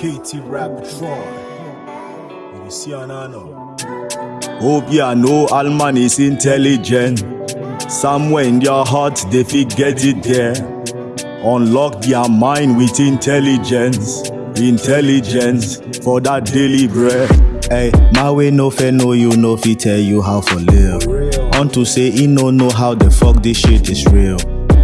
KT Raptron. You see on know. Hope ya know all man is intelligent. Somewhere in your heart they fit get it there. Unlock their mind with intelligence. Intelligence for that daily bread. Hey, my way no fair no you no fit tell you how for live. Unto say he no know how the fuck this shit is real.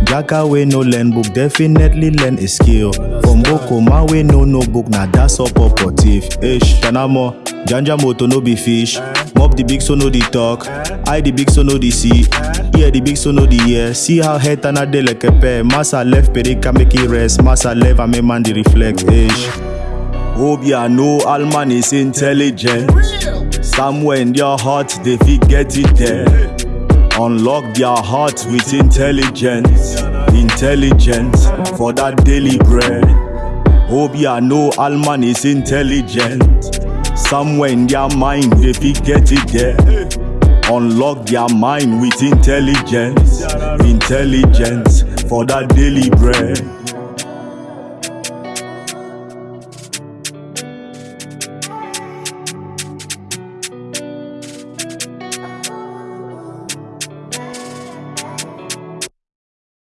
Jaka way no learn book, definitely learn a skill. From Boko, my way no no book, now that's up operative. Ish, Tanamo, Janja moto no be fish. Mob the big so no the talk. I the big so no the see. Hear the big so no the hear. See how head and a de like a pair. Massa left, perika make it rest. Massa left, I man the reflect. Ish. Obia know all man is intelligent. Somewhere in your heart they fit get it there. Unlock their heart with intelligence. Intelligence for that daily bread. Obia know Alman is intelligent. Somewhere in their mind they fit get it there. Unlock their mind with intelligence. Intelligence for that daily bread.